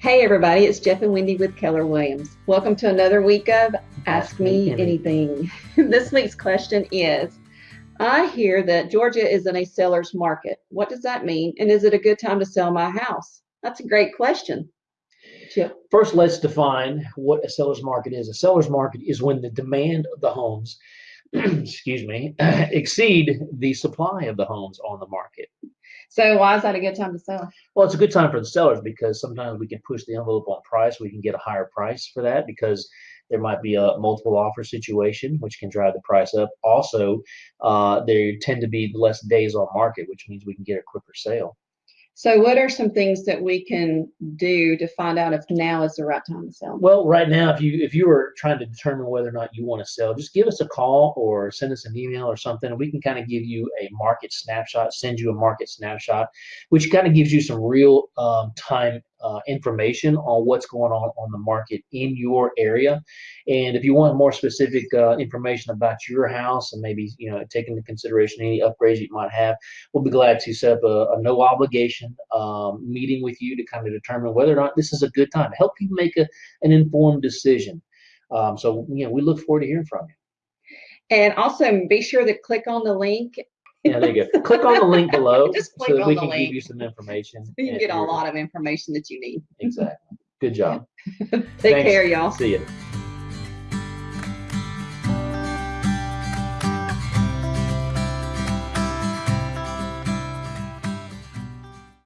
Hey, everybody, it's Jeff and Wendy with Keller Williams. Welcome to another week of Ask, Me Anything. this week's question is I hear that Georgia is in a seller's market. What does that mean? And is it a good time to sell my house? That's a great question. Chip. First, let's define what a seller's market is. A seller's market is when the demand of the homes, excuse me, exceed the supply of the homes on the market. So why is that a good time to sell? Well, it's a good time for the sellers because sometimes we can push the envelope on price. We can get a higher price for that because there might be a multiple offer situation, which can drive the price up. Also, uh, there tend to be less days on market, which means we can get a quicker sale. So what are some things that we can do to find out if now is the right time to sell? Well, right now, if you if you are trying to determine whether or not you want to sell, just give us a call or send us an email or something, and we can kind of give you a market snapshot, send you a market snapshot, which kind of gives you some real um, time uh, information on what's going on on the market in your area. And if you want more specific uh, information about your house and maybe you know take into consideration any upgrades you might have, we'll be glad to set up a, a no obligation um, meeting with you to kind of determine whether or not this is a good time to help you make a, an informed decision. Um, so you know we look forward to hearing from you. And also be sure to click on the link yeah, there you go. Click on the link below so that we can link. give you some information. You can get a lot of information that you need. Exactly. Good job. Take Thanks. care, y'all. See you.